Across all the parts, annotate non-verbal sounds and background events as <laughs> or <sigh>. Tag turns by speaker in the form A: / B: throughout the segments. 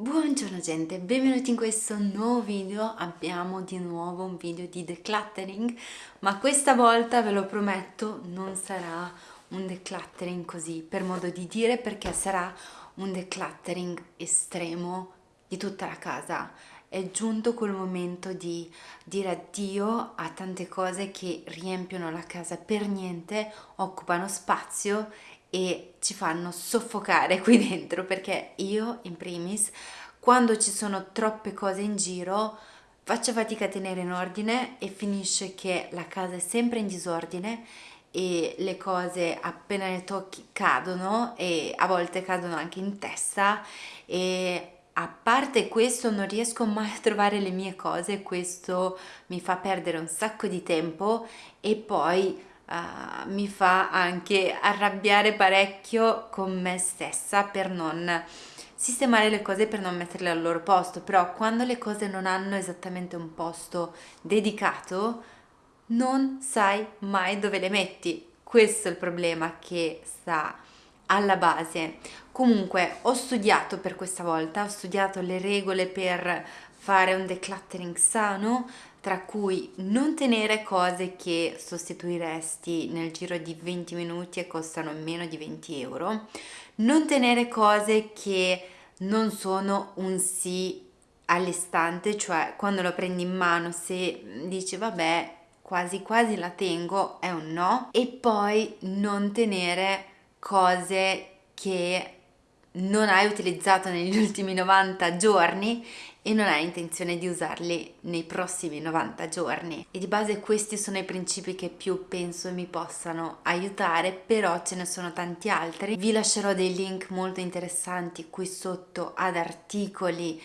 A: Buongiorno gente, benvenuti in questo nuovo video, abbiamo di nuovo un video di decluttering, ma questa volta ve lo prometto non sarà un decluttering così per modo di dire perché sarà un decluttering estremo di tutta la casa. È giunto quel momento di dire addio a tante cose che riempiono la casa per niente, occupano spazio e ci fanno soffocare qui dentro perché io in primis quando ci sono troppe cose in giro faccio fatica a tenere in ordine e finisce che la casa è sempre in disordine e le cose appena le tocchi cadono e a volte cadono anche in testa e a parte questo non riesco mai a trovare le mie cose questo mi fa perdere un sacco di tempo e poi uh, mi fa anche arrabbiare parecchio con me stessa per non sistemare le cose per non metterle al loro posto. Però quando le cose non hanno esattamente un posto dedicato non sai mai dove le metti. Questo è il problema che sta alla base. Comunque ho studiato per questa volta ho studiato le regole per fare un decluttering sano tra cui non tenere cose che sostituiresti nel giro di 20 minuti e costano meno di 20 euro, non tenere cose che non sono un sì all'istante, cioè quando lo prendi in mano se dici vabbè quasi quasi la tengo è un no. E poi non tenere cose che non hai utilizzato negli <laughs> ultimi 90 giorni e non hai intenzione di usarli nei prossimi 90 giorni. E di base questi sono i principi che più penso mi possano aiutare però ce ne sono tanti altri. Vi lascerò dei link molto interessanti qui sotto ad articoli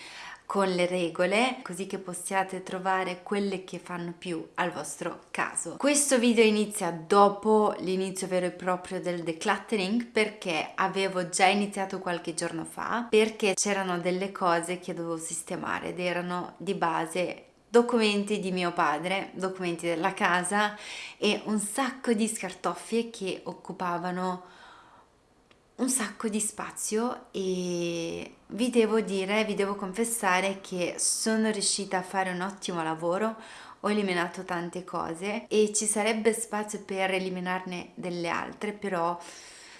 A: con le regole così che possiate trovare quelle che fanno più al vostro caso. Questo video inizia dopo l'inizio vero e proprio del decluttering perché avevo già iniziato qualche giorno fa perché c'erano delle cose che dovevo sistemare ed erano di base documenti di mio padre, documenti della casa e un sacco di scartoffie che occupavano un sacco di spazio e vi devo dire, vi devo confessare che sono riuscita a fare un ottimo lavoro, ho eliminato tante cose e ci sarebbe spazio per eliminarne delle altre, però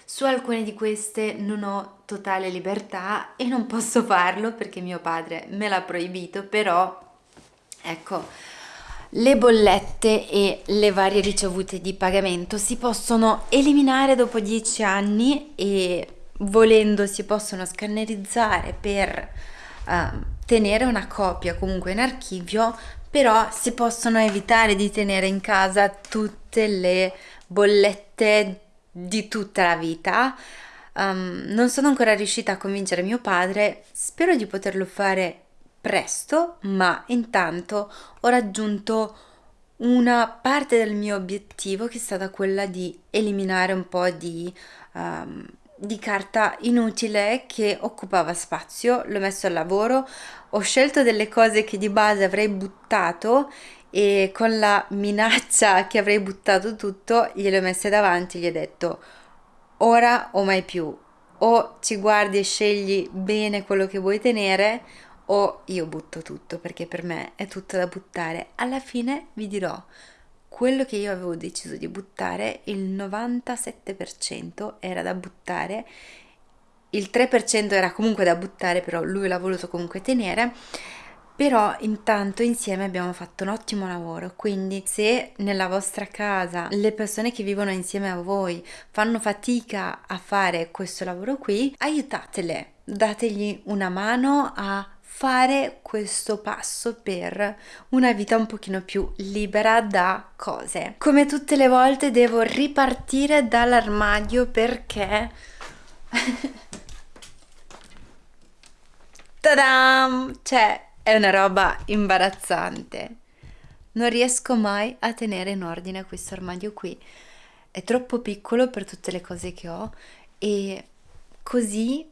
A: su alcune di queste non ho totale libertà e non posso farlo perché mio padre me l'ha proibito, però ecco, le bollette e le varie ricevute di pagamento si possono eliminare dopo 10 anni e volendo si possono scannerizzare per uh, tenere una copia comunque in archivio però si possono evitare di tenere in casa tutte le bollette di tutta la vita. Um, non sono ancora riuscita a convincere mio padre spero di poterlo fare presto, ma intanto ho raggiunto una parte del mio obiettivo che è stata quella di eliminare un po' di, um, di carta inutile che occupava spazio, l'ho messo al lavoro, ho scelto delle cose che di base avrei buttato e con la minaccia <laughs> che avrei buttato tutto gliele ho messe davanti gli ho detto ora o mai più. O ci guardi e scegli bene quello che vuoi tenere o io butto tutto perché per me è tutto da buttare. Alla fine vi dirò quello che io avevo deciso di buttare, il 97% era da buttare, il 3% era comunque da buttare, però lui l'ha voluto comunque tenere. Però intanto insieme abbiamo fatto un ottimo lavoro, quindi se nella vostra casa le persone che vivono insieme a voi fanno fatica a fare questo lavoro qui, aiutatele, dategli una mano a fare questo passo per una vita un pochino più libera da cose. Come tutte le volte devo ripartire dall'armadio perché... <laughs> Tadam! Cioè, è una roba imbarazzante. Non riesco mai a tenere in ordine questo armadio qui. È troppo piccolo per tutte le cose che ho e così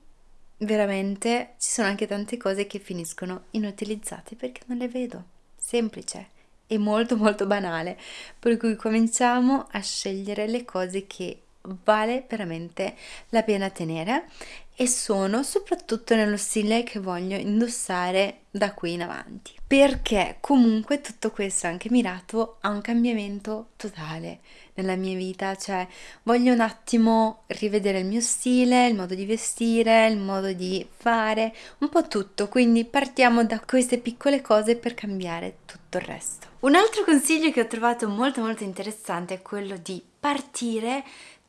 A: veramente ci sono anche tante cose che finiscono inutilizzate perché non le vedo. Semplice e molto molto banale. Per cui cominciamo a scegliere le cose che vale veramente la pena tenere e sono soprattutto nello stile che voglio indossare da qui in avanti. Perché comunque tutto questo è anche mirato a un cambiamento totale nella mia vita cioè voglio un attimo rivedere il mio stile il modo di vestire il modo di fare un po' tutto. Quindi partiamo da queste piccole cose per cambiare tutto il resto. Un altro consiglio che ho trovato molto molto interessante è quello di partire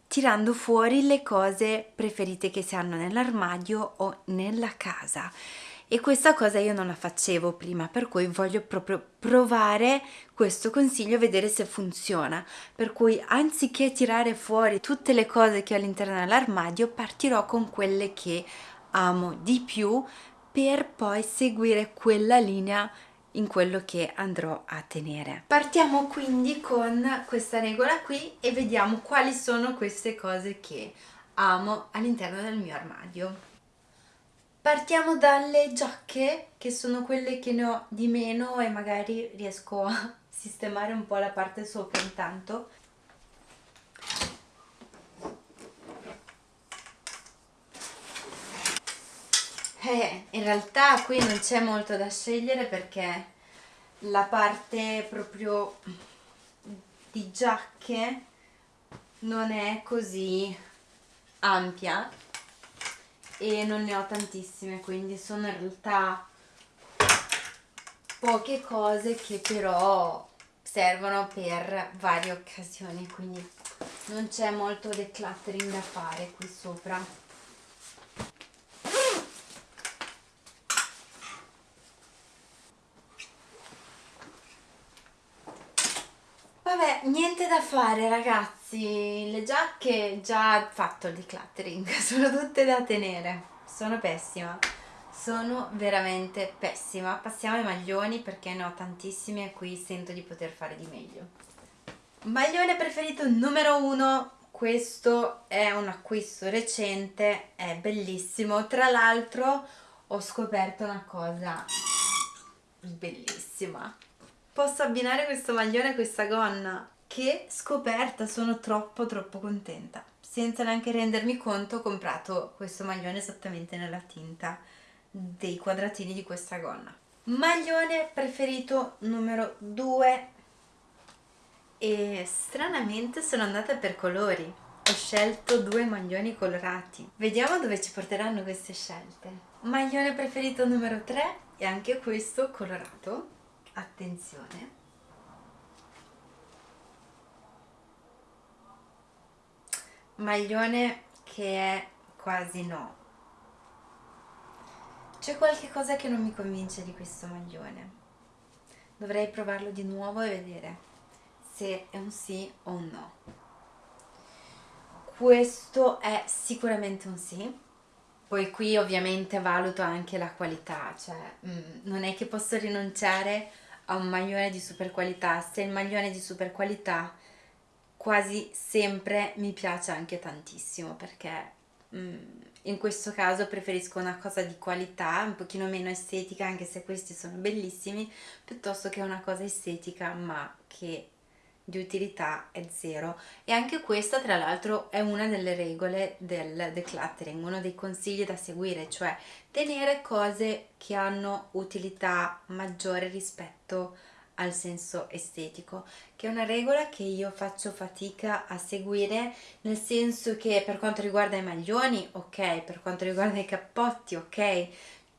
A: tirando fuori le cose preferite che si hanno nell'armadio o nella casa. E questa cosa io non la facevo prima per cui voglio proprio provare questo consiglio vedere se funziona. Per cui anziché tirare fuori tutte le cose che ho all'interno dell'armadio partirò con quelle che amo di più per poi seguire quella linea in quello che andrò a tenere. Partiamo quindi con questa regola qui e vediamo quali sono queste cose che amo all'interno del mio armadio. Partiamo dalle giacche che sono quelle che ne ho di meno e magari riesco a <laughs> sistemare un po' la parte sopra intanto. Eh, in realtà qui non c'è molto da scegliere perché la parte proprio di giacche non è così ampia e non ne ho tantissime quindi sono in realtà poche cose che però servono per varie occasioni quindi non c'è molto decluttering da fare qui sopra Vabbè, niente da fare ragazzi, le giacche già fatto il decluttering, <laughs> sono tutte da tenere, sono pessima, sono veramente pessima. Passiamo ai maglioni perché ne ho tantissimi e qui sento di poter fare di meglio. Maglione preferito numero uno, questo è un acquisto recente, è bellissimo, tra l'altro ho scoperto una cosa bellissima. Posso abbinare questo maglione a questa gonna che scoperta sono troppo troppo contenta. Senza neanche rendermi conto ho comprato questo maglione esattamente nella tinta dei quadratini di questa gonna. Maglione preferito numero 2 e stranamente sono andata per colori. Ho scelto due maglioni colorati. Vediamo dove ci porteranno queste scelte. Maglione preferito numero 3 e anche questo colorato. Attenzione maglione che è quasi no. C'è qualche cosa che non mi convince di questo maglione. Dovrei provarlo di nuovo e vedere se è un sì o un no. Questo è sicuramente un sì. Poi qui ovviamente valuto anche la qualità cioè mm, non è che posso rinunciare a un maglione di super qualità. Se il maglione di super qualità quasi sempre mi piace anche tantissimo perché mm, in questo caso preferisco una cosa di qualità un pochino meno estetica anche se questi sono bellissimi piuttosto che una cosa estetica ma che di utilità è zero. E anche questa tra l'altro è una delle regole del decluttering, uno dei consigli da seguire, cioè tenere cose che hanno utilità maggiore rispetto al senso estetico, che è una regola che io faccio fatica a seguire, nel senso che per quanto riguarda i maglioni, ok, per quanto riguarda i cappotti, ok,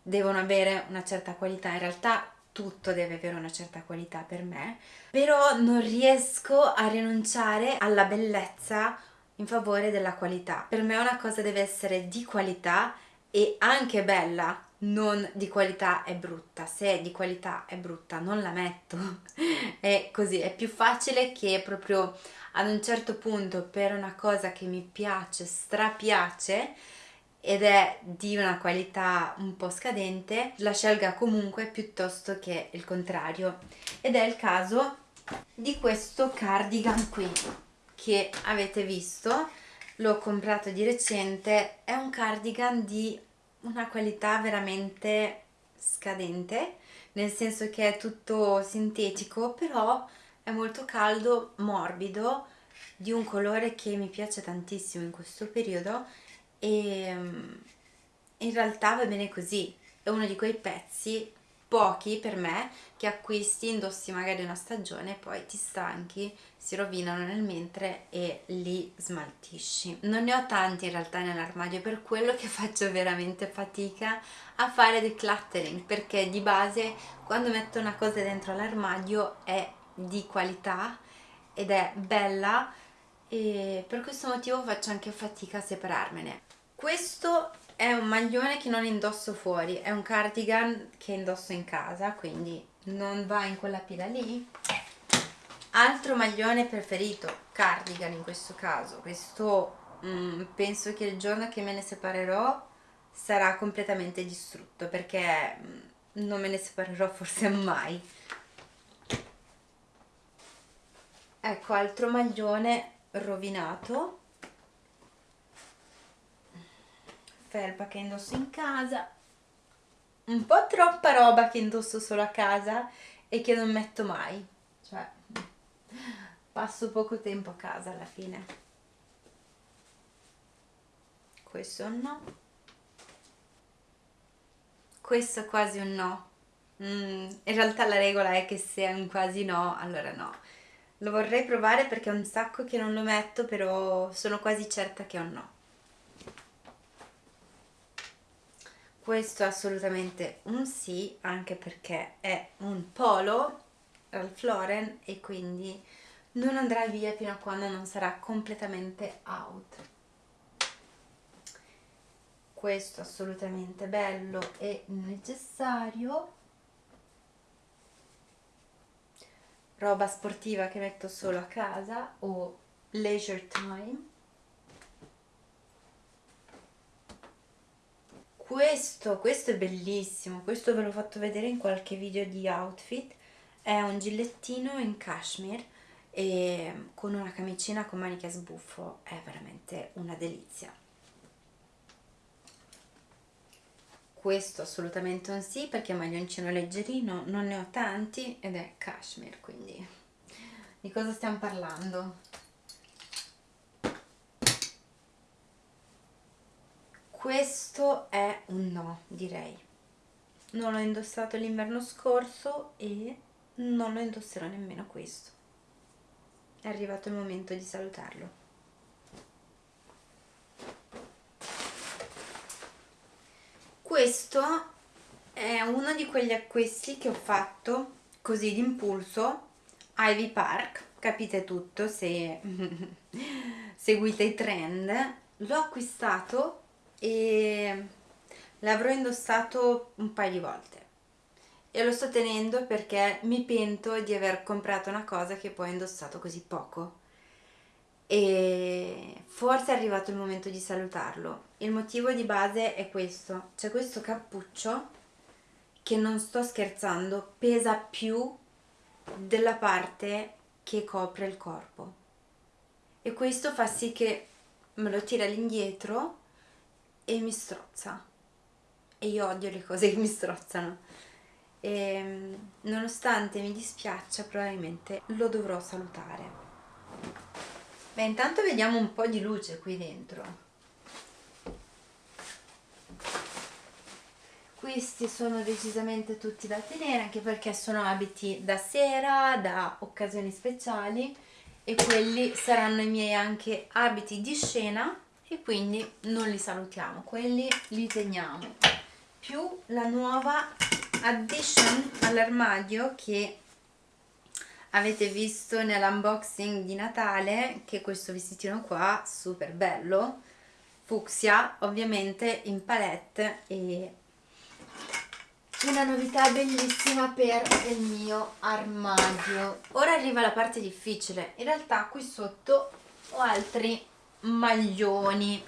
A: devono avere una certa qualità, in realtà tutto deve avere una certa qualità per me, però non riesco a rinunciare alla bellezza in favore della qualità. Per me una cosa deve essere di qualità e anche bella, non di qualità e brutta. Se è di qualità e brutta non la metto. <laughs> è così, è più facile che proprio ad un certo punto per una cosa che mi piace, strapiace, ed è di una qualità un po' scadente, la scelga comunque piuttosto che il contrario. Ed è il caso di questo cardigan qui, che avete visto, l'ho comprato di recente, è un cardigan di una qualità veramente scadente, nel senso che è tutto sintetico, però è molto caldo, morbido, di un colore che mi piace tantissimo in questo periodo e, in realtà va bene così. È uno di quei pezzi pochi per me che acquisti, indossi magari una stagione e poi ti stanchi, si rovinano nel mentre e li smaltisci. Non ne ho tanti in realtà nell'armadio, per quello che <laughs> faccio veramente fatica a fare decluttering, perché di base quando metto una cosa dentro l'armadio è di qualità ed è bella e per questo motivo faccio anche fatica a separarmene. Questo è un maglione che non indosso fuori, è un cardigan che indosso in casa, quindi non va in quella pila lì. Altro maglione preferito, cardigan in questo caso, questo mm, penso che il giorno che me ne separerò sarà completamente distrutto perché mm, non me ne separerò forse <laughs> mai. Ecco, altro maglione rovinato. Felpa che indosso in casa. Un po' troppa roba che indosso solo a casa e che non metto mai. Cioè passo poco tempo a casa alla fine. Questo è un no. Questo è quasi un no. Mm, in realtà la regola è che se è un quasi no allora no. Lo vorrei provare perché è un sacco che non lo metto però sono quasi certa che è un no. Questo è assolutamente un sì anche perché è un polo Ralph Lauren e quindi non andrà via fino a quando non sarà completamente out. Questo assolutamente bello e necessario. Roba sportiva che metto solo a casa o leisure time. Questo, questo è bellissimo. Questo ve l'ho fatto vedere in qualche video di outfit. È un gilettino in cashmere e con una camicina con maniche a sbuffo è veramente una delizia. Questo assolutamente un sì perché è maglioncino leggerino non ne ho tanti ed è cashmere quindi. Di cosa stiamo parlando? questo è un no direi. Non l'ho indossato l'inverno scorso e non lo indosserò nemmeno questo è arrivato il momento di salutarlo. Questo è uno di quegli acquisti che ho fatto così d'impulso Ivy Park. Capite tutto se <laughs> seguite i trend. L'ho acquistato e l'avrò indossato un paio di volte e lo sto tenendo perché mi pento di aver comprato una cosa che poi ho indossato così poco. E forse è arrivato il momento di salutarlo. Il motivo di base è questo. C'è questo cappuccio che non sto scherzando pesa più della parte che copre il corpo. E questo fa sì che me lo tira all'indietro e mi strozza. E io odio le cose che mi strozzano e ehm, nonostante mi dispiaccia probabilmente lo dovrò salutare. Beh intanto vediamo un po' di luce qui dentro. Questi sono decisamente tutti da tenere anche perché sono abiti da sera, da occasioni speciali e quelli saranno i miei anche abiti di scena e quindi non li salutiamo quelli li teniamo. Più la nuova addition all'armadio che avete visto nell'unboxing di Natale che è questo vestitino qua super bello fucsia ovviamente in palette e una novità bellissima per il mio armadio. Ora arriva la parte difficile. In realtà qui sotto ho altri maglioni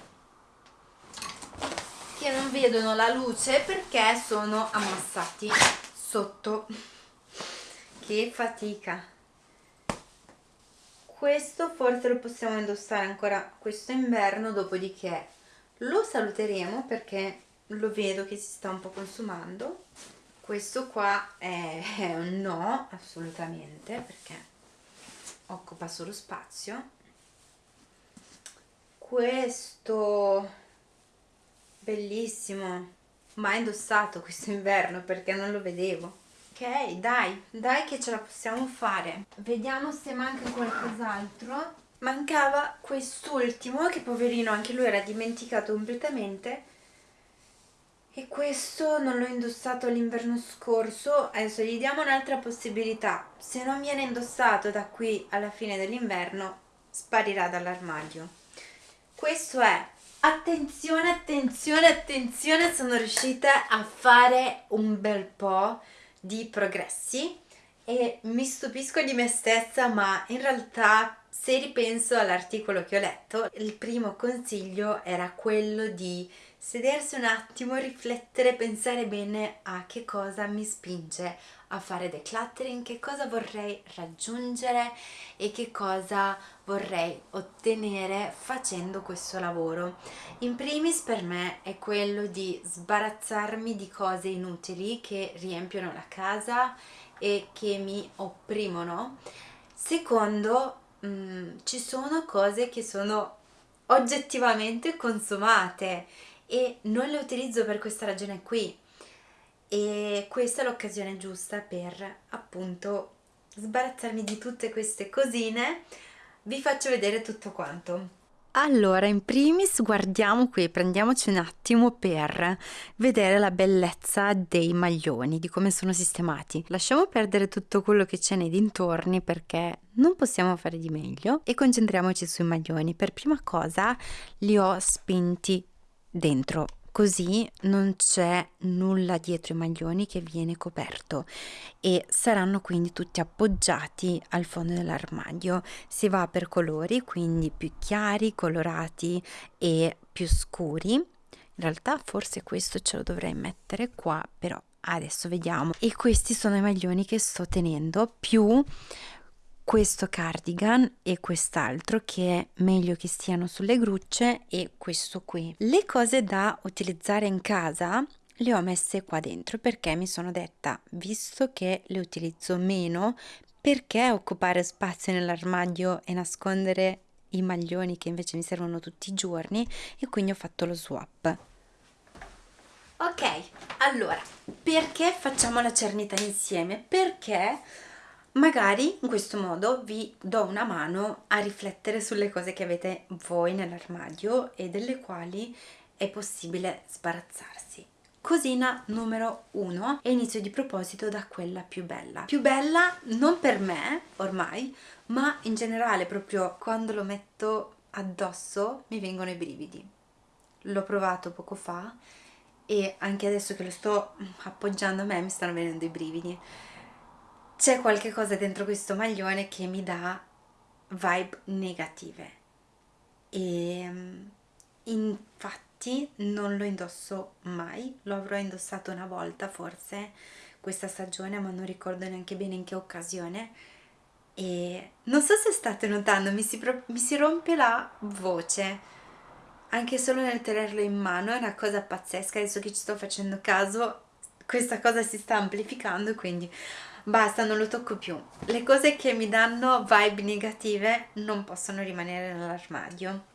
A: vedono la luce perché sono ammassati sotto. Che fatica. Questo forse lo possiamo indossare ancora questo inverno dopodiché lo saluteremo perché lo vedo che si sta un po' consumando. Questo qua è un no assolutamente perché occupa solo spazio. Questo bellissimo. Mai indossato questo inverno perché non lo vedevo. Ok dai dai che ce la possiamo fare. Vediamo se manca qualcos'altro. Mancava quest'ultimo che poverino anche lui era dimenticato completamente. E questo non l'ho indossato l'inverno scorso. Adesso gli diamo un'altra possibilità. Se non viene indossato da qui alla fine dell'inverno sparirà dall'armadio. Questo è attenzione attenzione attenzione sono riuscita a fare un bel po' di progressi e mi stupisco di me stessa ma in realtà se ripenso all'articolo che ho letto il primo consiglio era quello di sedersi un attimo, riflettere, pensare bene a che cosa mi spinge a fare decluttering, che cosa vorrei raggiungere e che cosa vorrei ottenere facendo questo lavoro. In primis per me è quello di sbarazzarmi di cose inutili che riempiono la casa e che mi opprimono. Secondo, mh, mm, ci sono cose che sono oggettivamente consumate e non le utilizzo per questa ragione qui e questa è l'occasione giusta per appunto sbarazzarmi di tutte queste cosine vi faccio vedere tutto quanto allora, in primis guardiamo qui, prendiamoci un attimo per vedere la bellezza dei maglioni, di come sono sistemati. Lasciamo perdere tutto quello che c'è nei dintorni perché non possiamo fare di meglio e concentriamoci sui maglioni. Per prima cosa li ho spinti dentro così non c'è nulla dietro i maglioni che viene coperto e saranno quindi tutti appoggiati al fondo dell'armadio. Si va per colori quindi più chiari colorati e più scuri. In realtà forse questo ce lo dovrei mettere qua però adesso vediamo. E questi sono i maglioni che sto tenendo più questo cardigan e quest'altro che è meglio che stiano sulle grucce e questo qui. Le cose da utilizzare in casa le ho messe qua dentro perché mi sono detta, visto che le utilizzo meno, perché occupare spazio nell'armadio e nascondere i maglioni che invece mi servono tutti i giorni e quindi ho fatto lo swap. Ok, allora, perché facciamo la cernita insieme? Perché magari in questo modo vi do una mano a riflettere sulle cose che avete voi nell'armadio e delle quali è possibile sbarazzarsi. Cosina numero uno e inizio di proposito da quella più bella. Più bella non per me ormai, ma in generale proprio quando lo metto addosso mi vengono i brividi. L'ho provato poco fa e anche adesso che lo sto appoggiando a me mi stanno venendo i brividi c'è qualche cosa dentro questo maglione che mi dà vibe negative. E ehm, infatti non lo indosso mai. Lo avrò indossato una volta forse questa stagione ma non ricordo neanche bene in che occasione. E non so se state notando mi si, mi si rompe la voce. Anche solo nel tenerlo in mano è una cosa pazzesca. Adesso che ci sto facendo caso questa cosa si sta amplificando quindi basta non lo tocco più. Le cose che mi danno vibe negative non possono rimanere nell'armadio.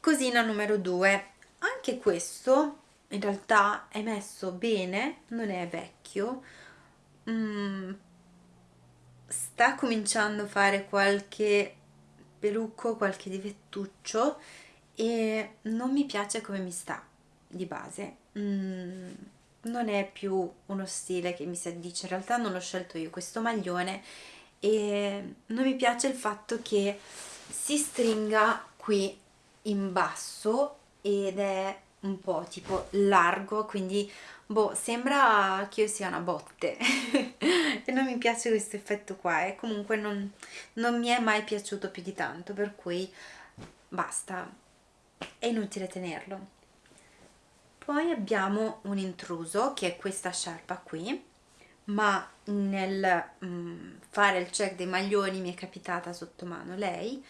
A: Cosina numero due. Anche questo in realtà è messo bene non è vecchio. Mm, sta cominciando a fare qualche pelucco qualche divettuccio e non mi piace come mi sta di base. Mm, non è più uno stile che mi si addice, in realtà non l'ho scelto io questo maglione e non mi piace il fatto che si stringa qui in basso ed è un po' tipo largo quindi boh sembra che io sia una botte. <laughs> E non mi piace questo effetto qua e comunque non, non mi è mai piaciuto più di tanto per cui basta. È inutile tenerlo poi abbiamo un intruso che è questa sciarpa qui ma nel mm, fare il check dei maglioni mi è capitata sotto mano lei.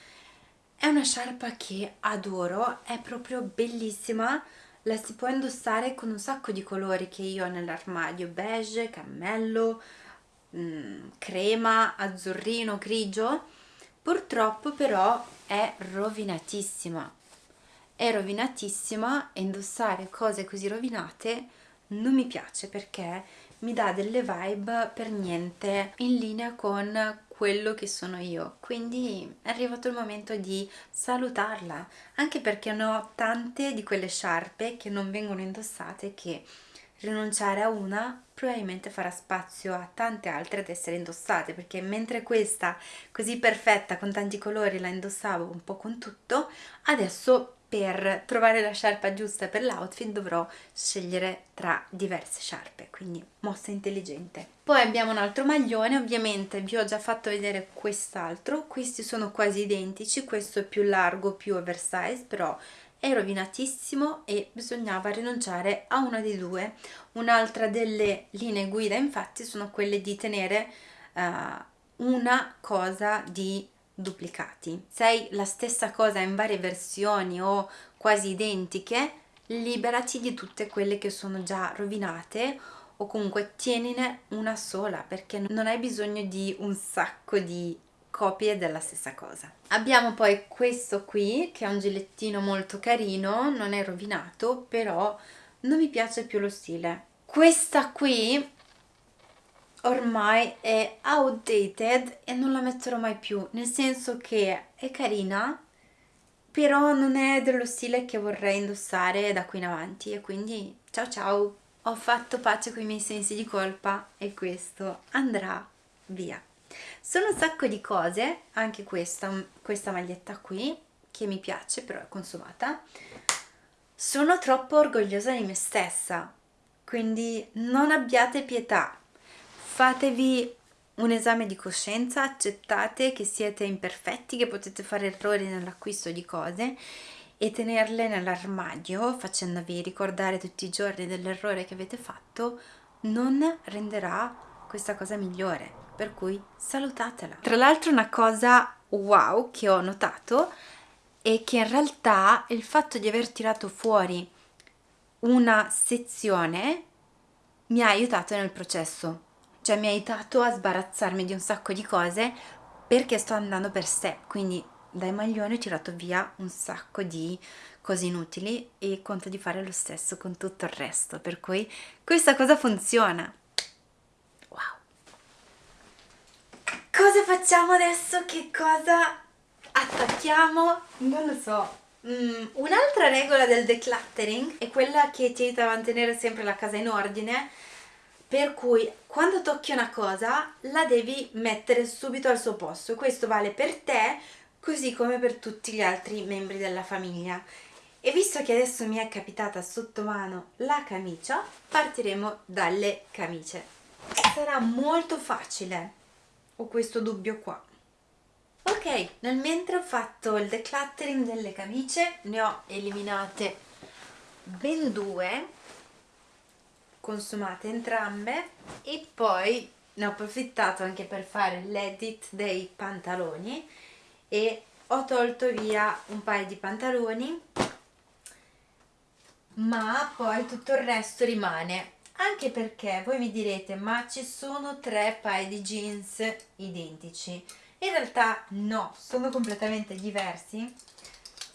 A: È una sciarpa che adoro è proprio bellissima la si può indossare con un sacco di colori che io ho nell'armadio beige, cammello, mm, crema, azzurrino, grigio. Purtroppo però è rovinatissima è rovinatissima e indossare cose così rovinate non mi piace perché mi dà delle vibe per niente in linea con quello che sono io. Quindi è arrivato il momento di salutarla anche perché ne ho tante di quelle sciarpe che non vengono indossate che rinunciare a una probabilmente farà spazio a tante altre ad essere indossate perché mentre questa così perfetta con tanti colori la indossavo un po' con tutto adesso per trovare la sciarpa giusta per l'outfit dovrò scegliere tra diverse sciarpe, quindi mossa intelligente. Poi abbiamo un altro maglione, ovviamente vi ho già fatto vedere quest'altro, questi sono quasi identici, questo è più largo, più oversize, però è rovinatissimo e bisognava rinunciare a una dei due. Un'altra delle linee guida infatti sono quelle di tenere uh, una cosa di duplicati. Se hai la stessa cosa in varie versioni o quasi identiche, liberati di tutte quelle che sono già rovinate o comunque tienine una sola perché non hai bisogno di un sacco di copie della stessa cosa. Abbiamo poi questo qui che è un gilettino molto carino, non è rovinato però non mi piace più lo stile. Questa qui ormai è outdated e non la metterò mai più, nel senso che è carina, però non è dello stile che vorrei indossare da qui in avanti e quindi ciao ciao! Ho fatto pace con i miei sensi di colpa e questo andrà via. Sono un sacco di cose, anche questa, questa maglietta qui, che mi piace però è consumata. Sono troppo orgogliosa di me stessa, quindi non abbiate pietà fatevi un esame di coscienza, accettate che siete imperfetti, che potete fare errori nell'acquisto di cose e tenerle nell'armadio facendovi ricordare tutti i giorni dell'errore che avete fatto non renderà questa cosa migliore. Per cui salutatela. Tra l'altro una cosa wow che ho notato è che in realtà il fatto di aver tirato fuori una sezione mi ha aiutato nel processo cioè mi ha aiutato a sbarazzarmi di un sacco di cose perché sto andando per step, quindi dai maglioni ho tirato via un sacco di cose inutili e conto di fare lo stesso con tutto il resto, per cui questa cosa funziona. Wow! Cosa facciamo adesso? Che cosa attacchiamo? Non lo so. Mm, Un'altra regola del decluttering è quella che ti aiuta a mantenere sempre la casa in ordine per cui quando tocchi una cosa la devi mettere subito al suo posto. Questo vale per te così come per tutti gli altri membri della famiglia. E visto che adesso mi è capitata sotto mano la camicia partiremo dalle camicie. Sarà molto facile ho questo dubbio qua. Ok nel mentre ho fatto il decluttering delle camicie ne ho eliminate ben due consumate entrambe e poi ne ho approfittato anche per fare l'edit dei pantaloni e ho tolto via un paio di pantaloni ma poi tutto il resto rimane. Anche perché voi mi direte ma ci sono tre paio di jeans identici? In realtà no, sono completamente diversi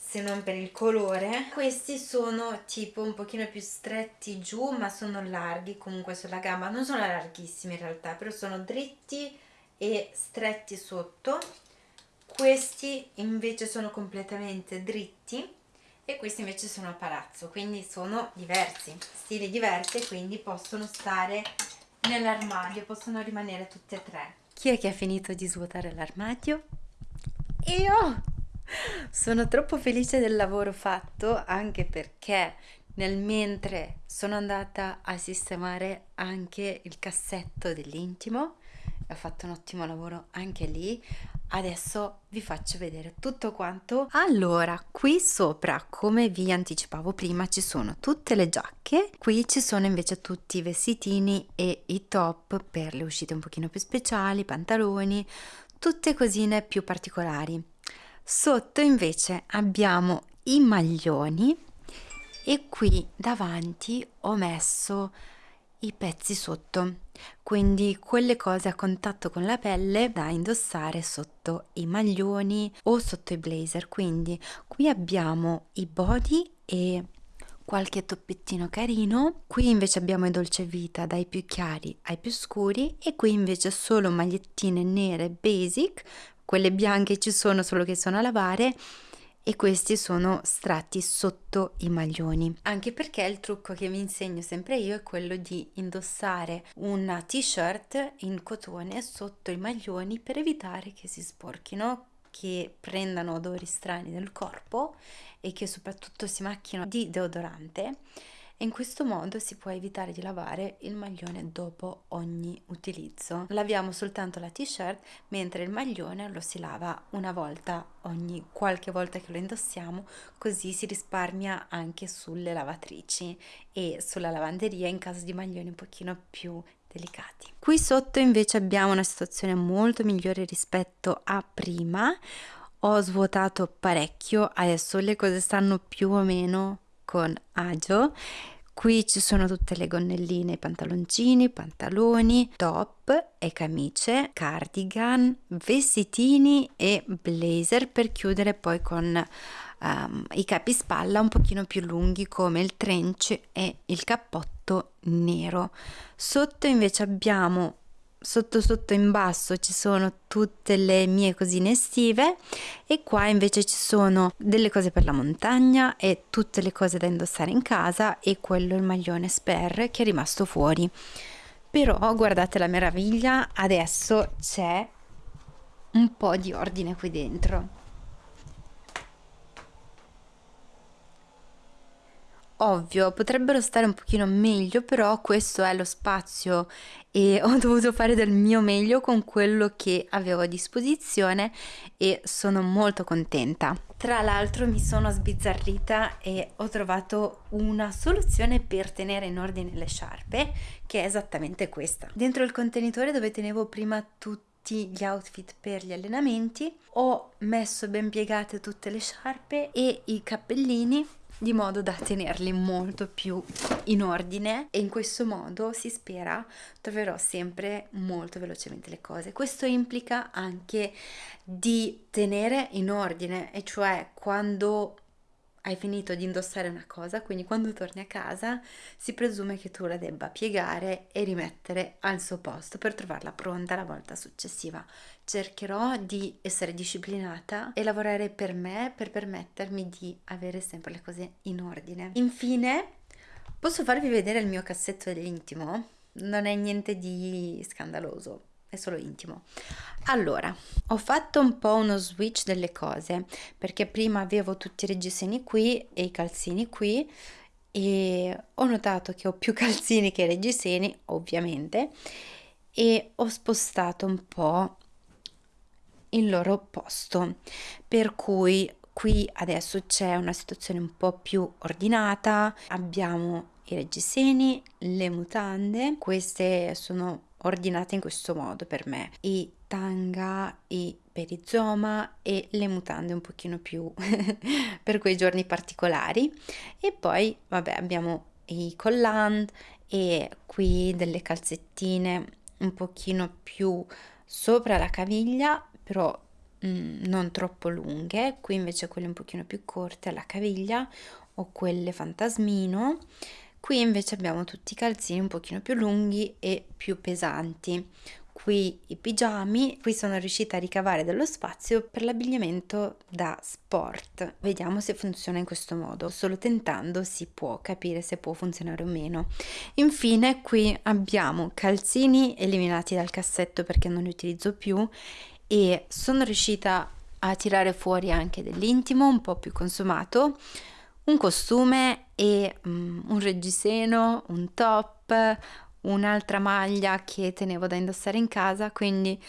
A: se non per il colore. Questi sono tipo un pochino più stretti giù ma sono larghi comunque sulla gamba. Non sono larghissimi in realtà però sono dritti e stretti sotto. Questi invece sono completamente dritti e questi invece sono a palazzo quindi sono diversi stili diversi quindi possono stare nell'armadio possono rimanere tutte e tre. Chi è che ha finito di svuotare l'armadio? io sono troppo felice del lavoro fatto anche perché nel mentre sono andata a sistemare anche il cassetto dell'intimo ho fatto un ottimo lavoro anche lì. Adesso vi faccio vedere tutto quanto. Allora qui sopra come vi anticipavo prima ci sono tutte le giacche. Qui ci sono invece tutti i vestitini e i top per le uscite un pochino più speciali pantaloni tutte cosine più particolari sotto invece abbiamo i maglioni e qui davanti ho messo i pezzi sotto quindi quelle cose a contatto con la pelle da indossare sotto i maglioni o sotto i blazer. Quindi qui abbiamo i body e qualche toppettino carino. Qui invece abbiamo i dolce vita dai più chiari ai più scuri e qui invece solo magliettine nere basic, quelle bianche ci sono solo che sono a lavare e questi sono strati sotto i maglioni. Anche perché il trucco che vi insegno sempre io è quello di indossare una t-shirt in cotone sotto i maglioni per evitare che si sporchino che prendano odori strani nel corpo e che soprattutto si macchino di deodorante in questo modo si può evitare di lavare il maglione dopo ogni utilizzo. Laviamo soltanto la t-shirt mentre il maglione lo si lava una volta ogni qualche volta che lo indossiamo così si risparmia anche sulle lavatrici e sulla lavanderia in caso di maglioni un pochino più delicati. Qui sotto invece abbiamo una situazione molto migliore rispetto a prima. Ho svuotato parecchio, adesso le cose stanno più o meno con agio. Qui ci sono tutte le gonnelline, pantaloncini, pantaloni, top e camicie, cardigan, vestitini e blazer per chiudere poi con um, i capispalla un pochino più lunghi come il trench e il cappotto nero. Sotto invece abbiamo sotto sotto in basso ci sono tutte le mie cosine estive e qua invece ci sono delle cose per la montagna e tutte le cose da indossare in casa e quello il maglione spare che è rimasto fuori. Però guardate la meraviglia adesso c'è un po' di ordine qui dentro ovvio, potrebbero stare un pochino meglio, però questo è lo spazio e <laughs> ho dovuto fare del mio meglio con quello che avevo a disposizione e sono molto contenta. Tra l'altro mi sono sbizzarrita e ho trovato una soluzione per tenere in ordine le sciarpe che è esattamente questa. Dentro il contenitore dove tenevo prima tutti gli outfit per gli allenamenti ho messo ben piegate tutte le sciarpe e i cappellini di modo da tenerli molto più in ordine e in questo modo si spera troverò sempre molto velocemente le cose. Questo implica anche di tenere in ordine e cioè quando hai finito di indossare una cosa, quindi quando torni a casa si presume che tu la debba piegare e rimettere al suo posto per trovarla pronta la volta successiva. Cercherò di essere disciplinata e lavorare per me per permettermi di avere sempre le cose in ordine. Infine, posso farvi vedere il mio cassetto dell'intimo? Non è niente di scandaloso, è solo intimo. Allora, ho fatto un po' uno switch delle cose perché prima avevo tutti i reggiseni qui e i calzini qui e ho notato che ho più <laughs> calzini che reggiseni, ovviamente, e ho spostato un po' il loro posto, per cui qui adesso c'è una situazione un po' più ordinata, abbiamo i reggiseni, le mutande, queste sono ordinate in questo modo per me. I tanga i perizoma e le mutande un pochino più <laughs> per quei giorni particolari. E poi vabbè abbiamo i collant e qui delle calzettine un pochino più sopra la caviglia però mm, non troppo lunghe. Qui invece quelle un pochino più corte alla caviglia o quelle fantasmino Qui invece abbiamo tutti i calzini un pochino più lunghi e più pesanti. Qui i pigiami, qui sono riuscita a ricavare dello spazio per l'abbigliamento da sport. Vediamo se funziona in questo modo. Solo tentando si può capire se può funzionare o meno. Infine qui abbiamo calzini eliminati dal cassetto perché non li utilizzo più e sono riuscita a tirare fuori anche dell'intimo un po' più consumato un costume e um, un reggiseno, un top, un'altra maglia che tenevo da indossare in casa, quindi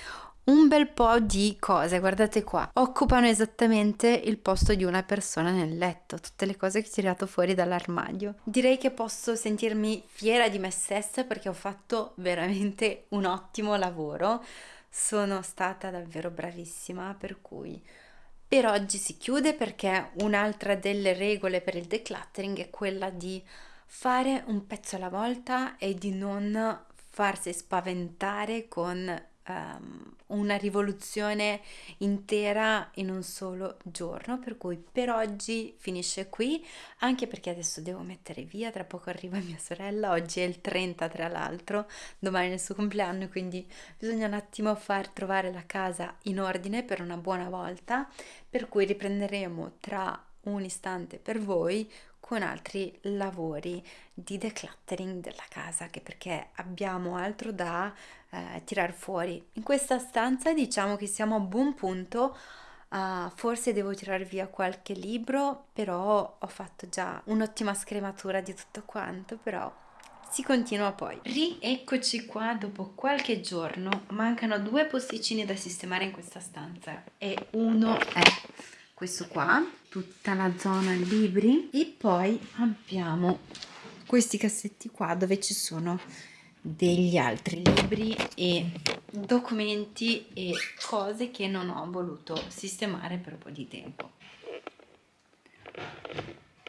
A: un bel po' di cose, guardate qua, occupano esattamente il posto di una persona nel letto, tutte le cose che ho tirato fuori dall'armadio. Direi che posso sentirmi fiera di me stessa perché ho fatto veramente un ottimo lavoro, sono stata davvero bravissima, per cui per oggi si chiude perché un'altra delle regole per il decluttering è quella di fare un pezzo alla volta e di non farsi spaventare con um, una rivoluzione intera in un solo giorno, per cui per oggi finisce qui, anche perché adesso devo mettere via, tra poco arriva mia sorella, oggi è il 30 tra l'altro, domani è il suo compleanno, quindi bisogna un attimo far trovare la casa in ordine per una buona volta, per cui riprenderemo tra un istante per voi con altri lavori di decluttering della casa, che perché abbiamo altro da eh, tirar fuori. In questa stanza diciamo che siamo a buon punto. Uh, forse devo tirare via qualche libro, però ho fatto già un'ottima scrematura di tutto quanto, però si continua poi. Rieccoci qua dopo qualche giorno, mancano due posticini da sistemare in questa stanza e uno è questo qua, tutta la zona libri e poi abbiamo questi cassetti qua dove ci sono degli altri libri e documenti e cose che non ho voluto sistemare per un po' di tempo.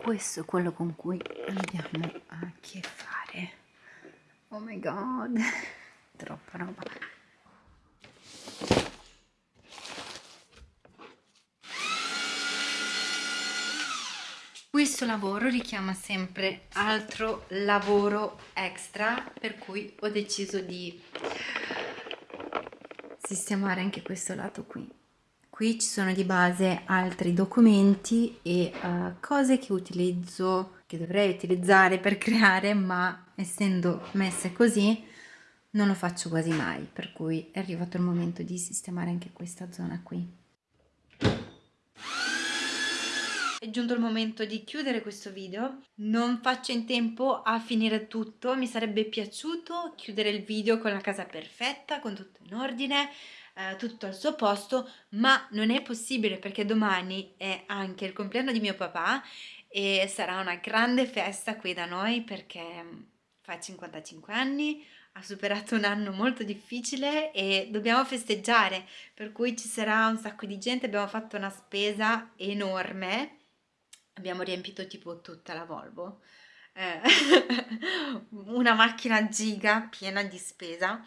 A: Questo è quello con cui andiamo a che fare. Oh my god, <laughs> troppa roba. Questo lavoro richiama sempre altro lavoro extra, per cui ho deciso di sistemare anche questo lato qui. Qui ci sono di base altri documenti e uh, cose che utilizzo, che dovrei utilizzare per creare, ma essendo messe così non lo faccio quasi mai, per cui è arrivato il momento di sistemare anche questa zona qui. È giunto il momento di chiudere questo video, non faccio in tempo a finire tutto, mi sarebbe piaciuto chiudere il video con la casa perfetta, con tutto in ordine, eh, tutto al suo posto, ma non è possibile perché domani è anche il compleanno di mio papà e sarà una grande festa qui da noi perché fa 55 anni, ha superato un anno molto difficile e dobbiamo festeggiare, per cui ci sarà un sacco di gente, abbiamo fatto una spesa enorme abbiamo riempito tipo tutta la Volvo, eh, <laughs> una macchina giga piena di spesa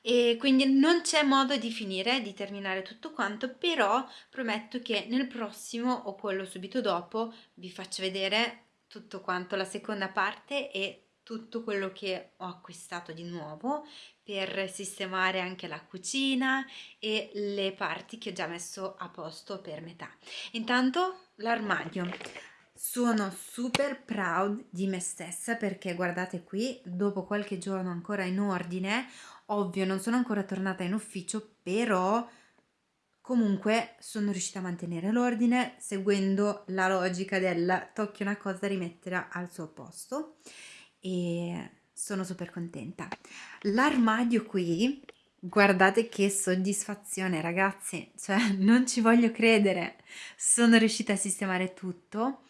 A: e quindi non c'è modo di finire, di terminare tutto quanto, però prometto che nel prossimo o quello subito dopo vi faccio vedere tutto quanto la seconda parte e tutto quello che ho acquistato di nuovo per sistemare anche la cucina e le parti che ho già messo a posto per metà. Intanto l'armadio. Sono super proud di me stessa perché guardate qui, dopo qualche giorno ancora in ordine, ovvio non sono ancora tornata in ufficio, però comunque sono riuscita a mantenere l'ordine seguendo la logica del tocchi una cosa rimetterla al suo posto e sono super contenta. L'armadio qui, guardate che soddisfazione ragazzi, cioè <laughs> non ci voglio credere, sono riuscita a sistemare tutto.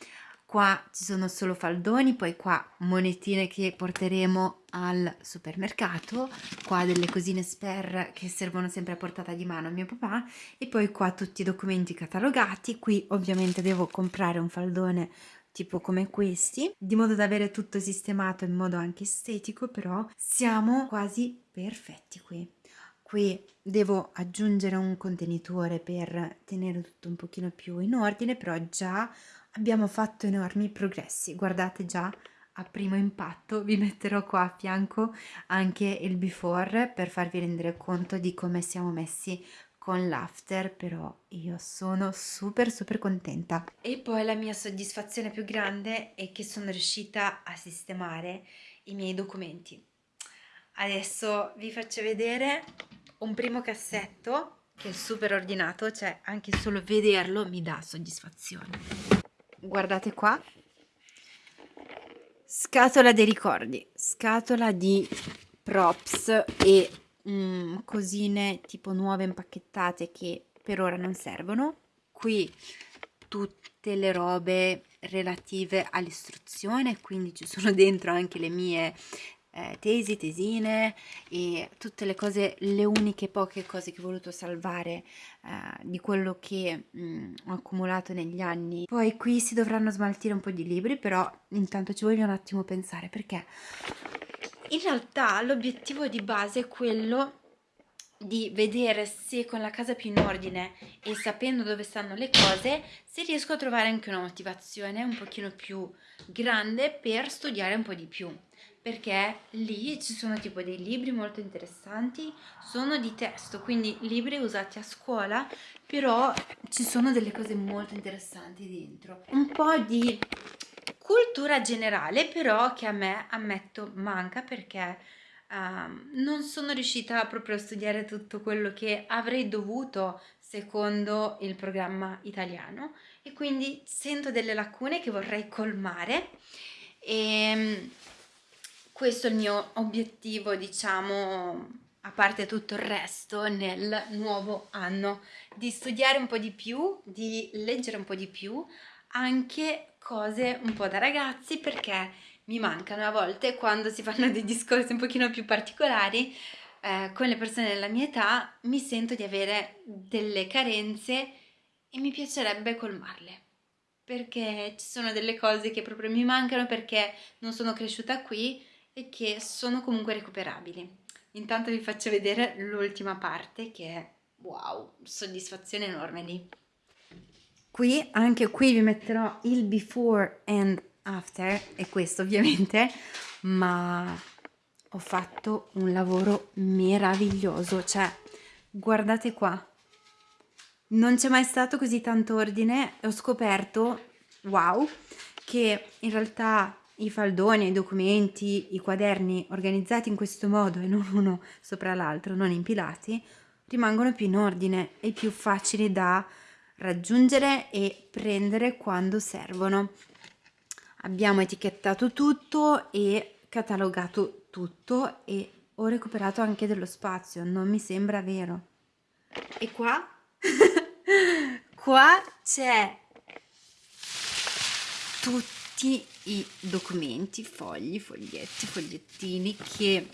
A: Qua ci sono solo faldoni, poi qua monetine che porteremo al supermercato, qua delle cosine spare che servono sempre a portata di mano a mio papà e poi qua tutti i documenti catalogati, qui ovviamente devo comprare un faldone tipo come questi, di modo da avere tutto sistemato in modo anche estetico, però siamo quasi perfetti qui. Qui devo aggiungere un contenitore per tenere tutto un pochino più in ordine, però già abbiamo fatto enormi progressi. Guardate già a primo impatto vi metterò qua a fianco anche il before per farvi rendere conto di come siamo messi con l'after però io sono super super contenta e poi la mia soddisfazione più grande è che sono riuscita a sistemare i miei documenti adesso vi faccio vedere un primo cassetto che è super ordinato cioè anche solo vederlo mi dà soddisfazione guardate qua scatola dei ricordi scatola di props e mm, cosine tipo nuove impacchettate che per ora non servono. Qui tutte le robe relative all'istruzione, quindi ci sono dentro anche le mie eh, tesi, tesine e tutte le cose, le uniche poche cose che ho voluto salvare eh, di quello che mh, mm, ho accumulato negli anni. Poi qui si dovranno smaltire un po' di libri, però intanto ci voglio un attimo pensare perché in realtà l'obiettivo di base è quello di vedere se con la casa più in ordine e sapendo dove stanno le cose se riesco a trovare anche una motivazione un pochino più grande per studiare un po' di più perché lì ci sono tipo dei libri molto interessanti sono di testo quindi libri usati a scuola però ci sono delle cose molto interessanti dentro. Un po' di cultura generale però che a me ammetto manca perché uh, non sono riuscita proprio a studiare tutto quello che avrei dovuto secondo il programma italiano. E quindi sento delle lacune che vorrei colmare. E mm, questo è il mio obiettivo diciamo a parte tutto il resto nel nuovo anno di studiare un po' di più di leggere un po' di più anche cose un po' da ragazzi perché mi mancano a volte quando si fanno dei discorsi un pochino più particolari eh, con le persone della mia età mi sento di avere delle carenze e mi piacerebbe colmarle. Perché ci sono delle cose che proprio mi mancano perché non sono cresciuta qui e che sono comunque recuperabili. Intanto vi faccio vedere l'ultima parte che è wow, soddisfazione enorme lì. Qui, anche qui vi metterò il before and after, è questo ovviamente, ma ho fatto un lavoro meraviglioso, cioè guardate qua, non c'è mai stato così tanto ordine e ho scoperto, wow, che in realtà i faldoni, i documenti, i quaderni organizzati in questo modo e non uno sopra l'altro, non impilati, rimangono più in ordine e più facili da raggiungere e prendere quando servono. Abbiamo etichettato tutto e catalogato tutto e ho recuperato anche dello spazio, non mi sembra vero. E qua? <laughs> qua c'è tutti i documenti, fogli, foglietti, fogliettini che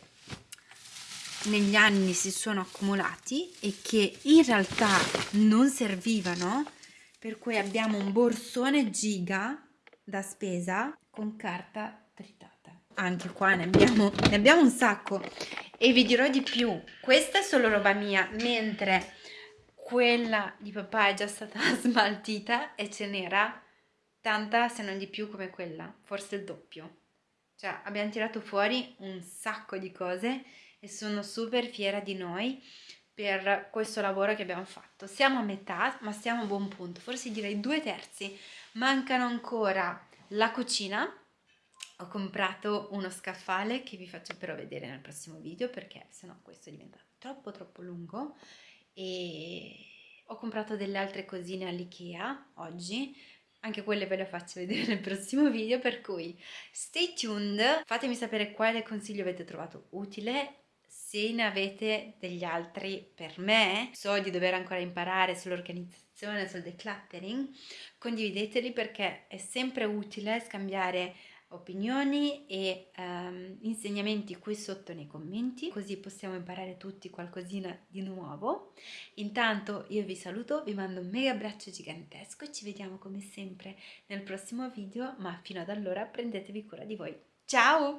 A: negli anni si sono accumulati e che in realtà non servivano per cui abbiamo un borsone giga da spesa con carta tritata. Anche qua ne abbiamo, ne abbiamo un sacco e vi dirò di più. Questa è solo roba mia mentre quella di papà è già stata <laughs> smaltita e ce n'era tanta se non di più come quella forse il doppio cioè abbiamo tirato fuori un sacco di cose e sono super fiera di noi per questo lavoro che abbiamo fatto. Siamo a metà, ma siamo a buon punto, forse direi due terzi. Mancano ancora la cucina. Ho comprato uno scaffale che vi faccio però vedere nel prossimo video perché sennò questo diventa troppo troppo lungo e ho comprato delle altre cosine all'Ikea oggi anche quelle ve le faccio vedere nel prossimo video per cui stay tuned fatemi sapere quale consiglio avete trovato utile se ne avete degli altri per me, so di dover ancora imparare sull'organizzazione, sul decluttering, condivideteli perché è sempre utile scambiare opinioni e um, insegnamenti qui sotto nei commenti così possiamo imparare tutti qualcosina di nuovo. Intanto io vi saluto vi mando un mega abbraccio gigantesco ci vediamo come sempre nel prossimo video ma fino ad allora prendetevi cura di voi. Ciao